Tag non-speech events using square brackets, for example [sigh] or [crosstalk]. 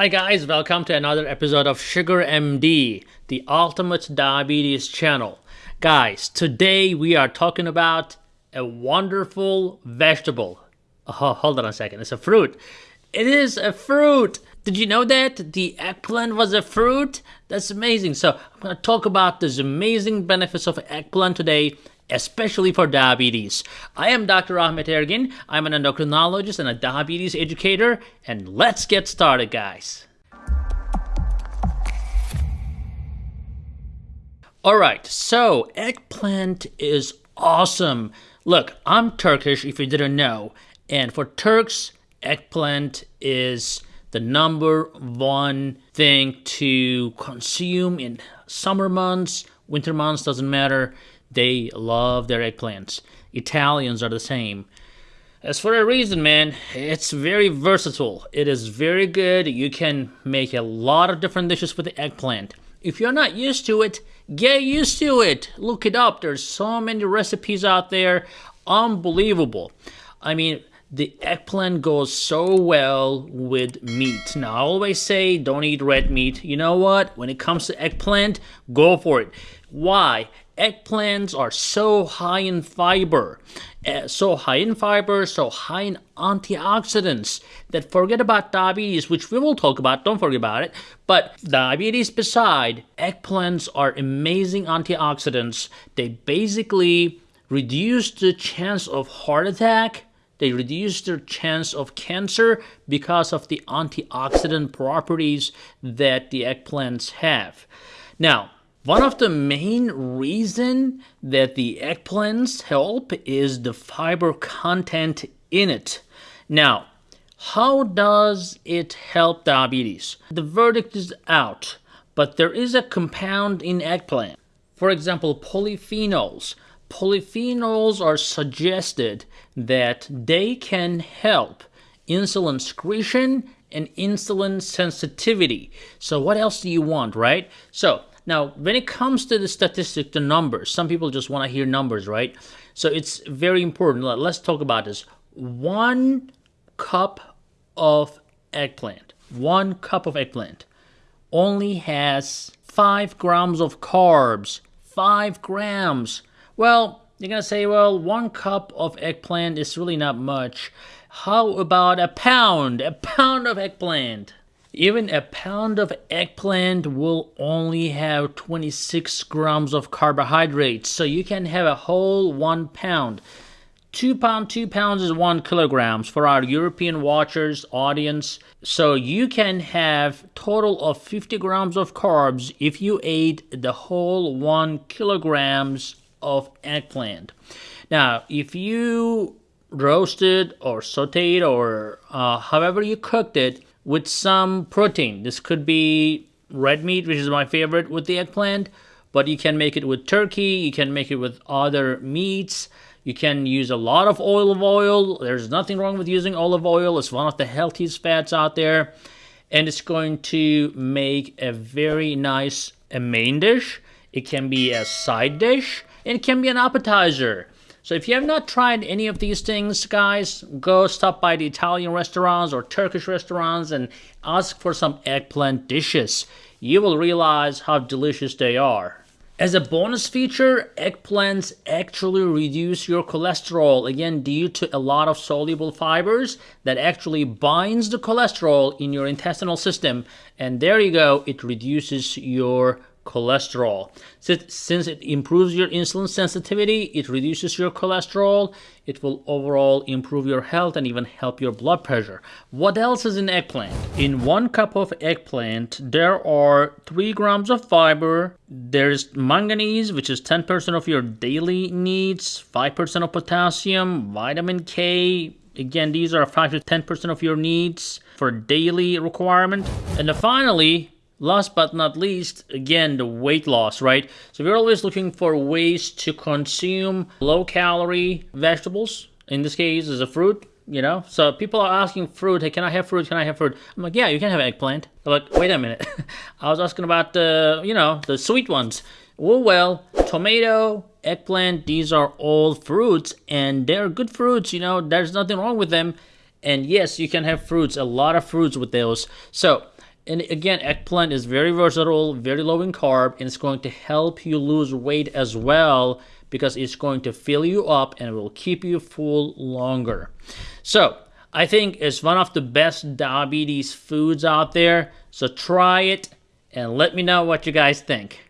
Hi guys, welcome to another episode of Sugar MD, the ultimate diabetes channel. Guys, today we are talking about a wonderful vegetable. Oh, hold on a second, it's a fruit. It is a fruit. Did you know that the eggplant was a fruit? That's amazing. So, I'm going to talk about those amazing benefits of eggplant today especially for diabetes. I am Dr. Ahmet Ergin. I'm an endocrinologist and a diabetes educator, and let's get started, guys. All right, so eggplant is awesome. Look, I'm Turkish if you didn't know, and for Turks, eggplant is the number one thing to consume in summer months, winter months doesn't matter. They love their eggplants. Italians are the same. As for a reason, man, it's very versatile. It is very good. You can make a lot of different dishes with the eggplant. If you're not used to it, get used to it. Look it up. There's so many recipes out there. Unbelievable. I mean, the eggplant goes so well with meat. Now, I always say don't eat red meat. You know what? When it comes to eggplant, go for it. Why? eggplants are so high in fiber, uh, so high in fiber, so high in antioxidants that forget about diabetes, which we will talk about, don't forget about it. But diabetes beside, eggplants are amazing antioxidants. They basically reduce the chance of heart attack, they reduce their chance of cancer because of the antioxidant properties that the eggplants have. Now, one of the main reason that the eggplants help is the fiber content in it. Now, how does it help diabetes? The verdict is out, but there is a compound in eggplant. For example, polyphenols. Polyphenols are suggested that they can help insulin secretion and insulin sensitivity. So what else do you want, right? So now, when it comes to the statistic, the numbers, some people just want to hear numbers, right? So it's very important. Let's talk about this. One cup of eggplant, one cup of eggplant only has five grams of carbs. Five grams. Well, you're going to say, well, one cup of eggplant is really not much. How about a pound? A pound of eggplant. Even a pound of eggplant will only have 26 grams of carbohydrates, so you can have a whole one pound. Two pound, two pounds is one kilograms for our European watchers audience. So you can have total of 50 grams of carbs if you ate the whole one kilograms of eggplant. Now, if you roasted or sauteed or uh, however you cooked it, with some protein. This could be red meat, which is my favorite with the eggplant, but you can make it with turkey, you can make it with other meats. You can use a lot of olive oil. There's nothing wrong with using olive oil. It's one of the healthiest fats out there. And it's going to make a very nice a main dish. It can be a side dish. It can be an appetizer. So if you have not tried any of these things, guys, go stop by the Italian restaurants or Turkish restaurants and ask for some eggplant dishes. You will realize how delicious they are. As a bonus feature, eggplants actually reduce your cholesterol, again due to a lot of soluble fibers that actually binds the cholesterol in your intestinal system. And there you go, it reduces your cholesterol. Since it improves your insulin sensitivity, it reduces your cholesterol, it will overall improve your health and even help your blood pressure. What else is in eggplant? In one cup of eggplant, there are 3 grams of fiber, there's manganese, which is 10% of your daily needs, 5% of potassium, vitamin K, again these are 5 to 10% of your needs for daily requirement. And finally, last but not least, again, the weight loss, right? So we're always looking for ways to consume low calorie vegetables. In this case, is a fruit, you know? So people are asking fruit, hey, can I have fruit? Can I have fruit? I'm like, yeah, you can have eggplant. They're like, wait a minute. [laughs] I was asking about the, you know, the sweet ones. Well, well, tomato, eggplant, these are all fruits and they're good fruits, you know, there's nothing wrong with them. And yes, you can have fruits, a lot of fruits with those. So And again, eggplant is very versatile, very low in carb, and it's going to help you lose weight as well because it's going to fill you up and it will keep you full longer. So, I think it's one of the best diabetes foods out there. So, try it and let me know what you guys think.